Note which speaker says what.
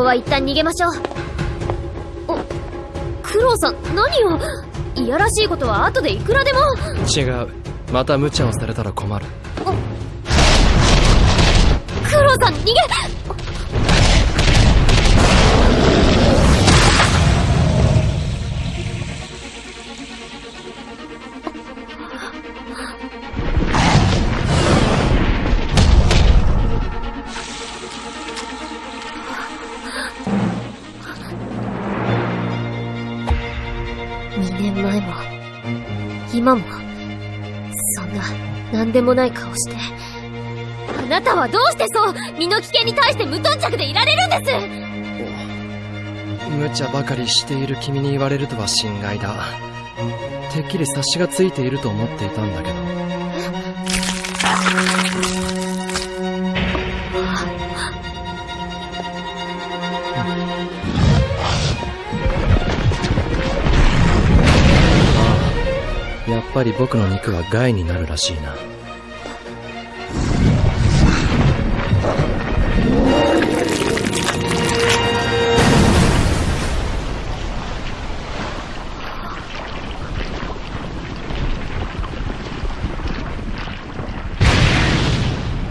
Speaker 1: こは一旦逃げましょう。おクロウさん何をいやらしいことは後でいくらでも。
Speaker 2: 違う。また無茶をされたら困る。
Speaker 1: クロウさん逃げ年前も今もそんな何でもない顔してあなたはどうしてそう身の危険に対して無頓着でいられるんです？
Speaker 2: 無茶ばかりしている君に言われるとは心外だ。てっきり察しがついていると思っていたんだけど。ああやっぱり僕の肉は害になるらしいな。